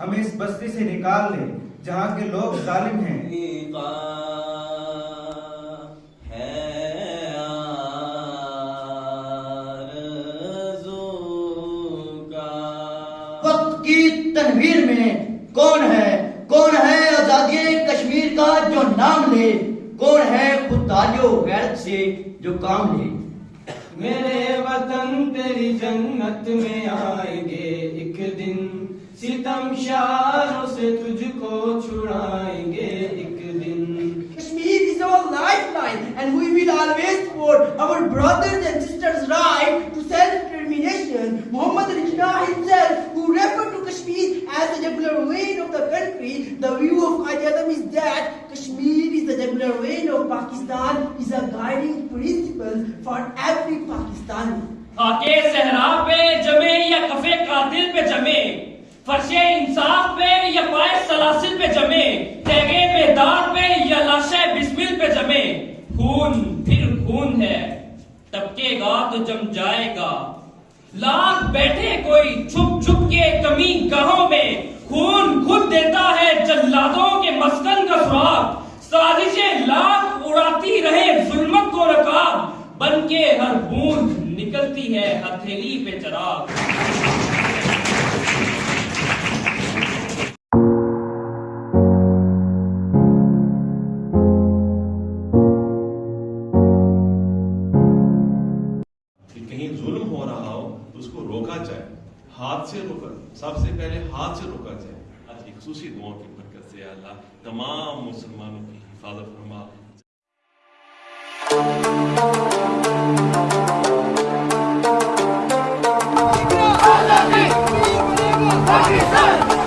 ہمیں اس بستی سے نکال لے جہاں کے لوگ ظالم ہیں۔ وقت کی تنویر میں کون ہے؟ کون ہے آزادی کشمیر کا جو نام لے؟ کون ہے و غیرت سے جو کام لے؟ میرے وطن تیری جنت میں آئیں گے۔ ستم شاروں سے تجھ کو چھڑائیں گے ایک دن Kashmir is our lifeline and we will always support our brothers and sisters' right to self-determination. Muhammad Rajna himself, who referred to Kashmir as the jugular vein of the country, the view of Qaid Azam is that Kashmir is the jugular vein of Pakistan, is a guiding principle for every Pakistani. خاکے صحرا پہ جمے یا کفے قاتل پہ جمے فرش انصاف پہ یا پائے سلاسل پہ جمے تیگے بیدار پہ یا لاشے بسمل پہ جمے۔ خون پھر خون ہے ٹپکے گا تو جم جائے گا۔ لاکھ بیٹھے کوئی چھپ چھپ کے کمی گاہوں میں۔ خون خود دیتا ہے جلادوں کے مسکن کا سراغ سازشیں لاکھ اڑاتی رہے ظلمت کو رکاب۔ بن کے ہر بوند نکلتی ہے ہتھیلی پہ چراغ۔ روکا جائے ہاتھ سے روکا سب سے پہلے ہاتھ سے روکا جائے آج کی خصوصی دعاؤں کی برکت سے اللہ تمام مسلمانوں کی حفاظت فرما Pakistan!